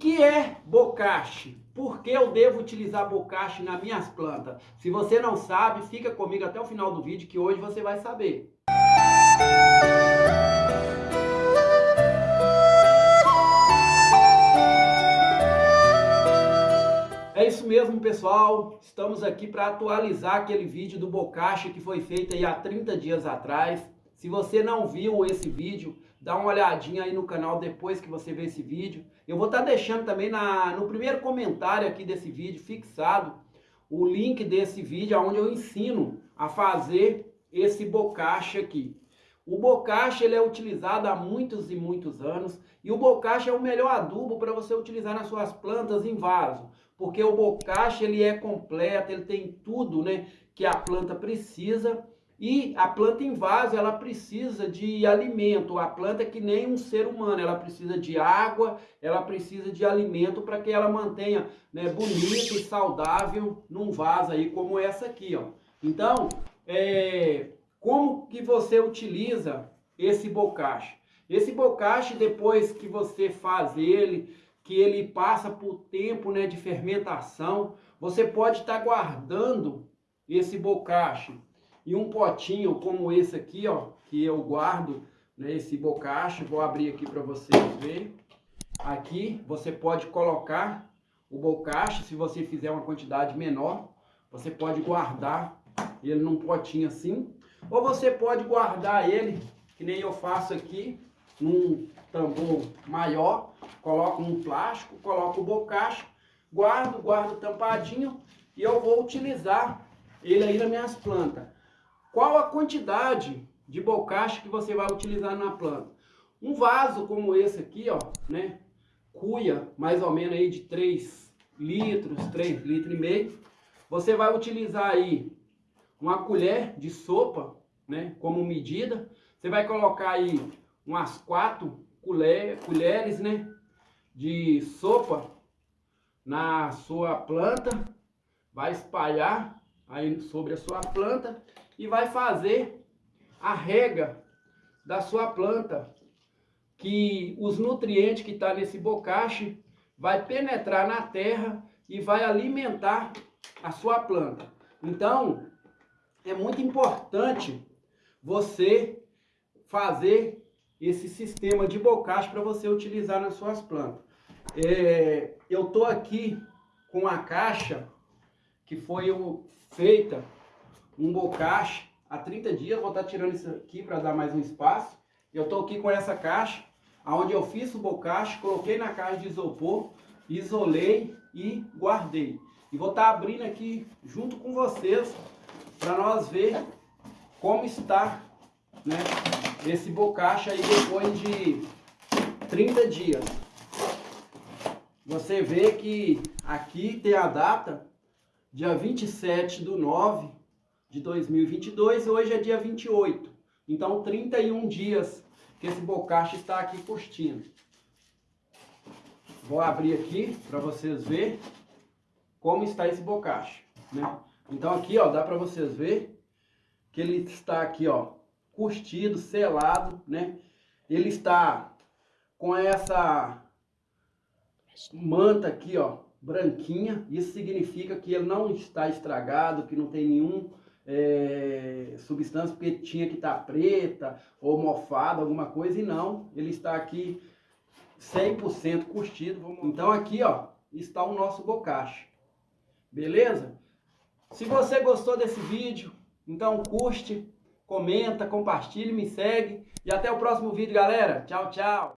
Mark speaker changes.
Speaker 1: que é bocache? Por que eu devo utilizar bocache nas minhas plantas? Se você não sabe, fica comigo até o final do vídeo que hoje você vai saber. É isso mesmo, pessoal. Estamos aqui para atualizar aquele vídeo do bocache que foi feito aí há 30 dias atrás. Se você não viu esse vídeo, dá uma olhadinha aí no canal depois que você ver esse vídeo. Eu vou estar tá deixando também na, no primeiro comentário aqui desse vídeo, fixado, o link desse vídeo, onde eu ensino a fazer esse bocache aqui. O bocache ele é utilizado há muitos e muitos anos e o bocache é o melhor adubo para você utilizar nas suas plantas em vaso, porque o bocache ele é completo, ele tem tudo, né, que a planta precisa e a planta em vaso, ela precisa de alimento. A planta é que nem um ser humano, ela precisa de água, ela precisa de alimento para que ela mantenha né, bonita e saudável num vaso aí como essa aqui, ó. Então, é, como que você utiliza esse bocache? Esse bocache, depois que você faz ele, que ele passa por tempo né, de fermentação, você pode estar tá guardando esse bocache e um potinho como esse aqui, ó, que eu guardo, né, esse bocache, vou abrir aqui para vocês verem. Aqui você pode colocar o bocache, se você fizer uma quantidade menor, você pode guardar ele num potinho assim, ou você pode guardar ele, que nem eu faço aqui, num tambor maior, coloco um plástico, coloco o bocache, guardo, guardo tampadinho e eu vou utilizar ele aí nas minhas plantas. Qual a quantidade de bocache que você vai utilizar na planta? Um vaso como esse aqui, ó, né? Cuia mais ou menos aí de 3 litros, 3 litros e meio. Você vai utilizar aí uma colher de sopa, né? Como medida. Você vai colocar aí umas quatro colheres, né? De sopa na sua planta. Vai espalhar aí sobre a sua planta e vai fazer a rega da sua planta, que os nutrientes que está nesse bocache vai penetrar na terra e vai alimentar a sua planta. Então, é muito importante você fazer esse sistema de bocache para você utilizar nas suas plantas. É, eu estou aqui com a caixa que foi feita um bocache há 30 dias. Vou estar tirando isso aqui para dar mais um espaço. Eu estou aqui com essa caixa, onde eu fiz o bocache, coloquei na caixa de isopor, isolei e guardei. E vou estar abrindo aqui junto com vocês para nós ver como está né, esse bocache aí depois de 30 dias. Você vê que aqui tem a data, dia 27 do 9 de 2022, hoje é dia 28. Então, 31 dias que esse bocache está aqui curtindo. Vou abrir aqui para vocês verem como está esse bocache, né? Então aqui, ó, dá para vocês ver que ele está aqui, ó, curtido, selado, né? Ele está com essa manta aqui, ó, branquinha. Isso significa que ele não está estragado, que não tem nenhum é, substância porque tinha que estar tá preta ou mofada, alguma coisa, e não, ele está aqui 100% curtido. Então aqui, ó, está o nosso bocache. Beleza? Se você gostou desse vídeo, então curte, comenta, compartilhe, me segue. E até o próximo vídeo, galera. Tchau, tchau.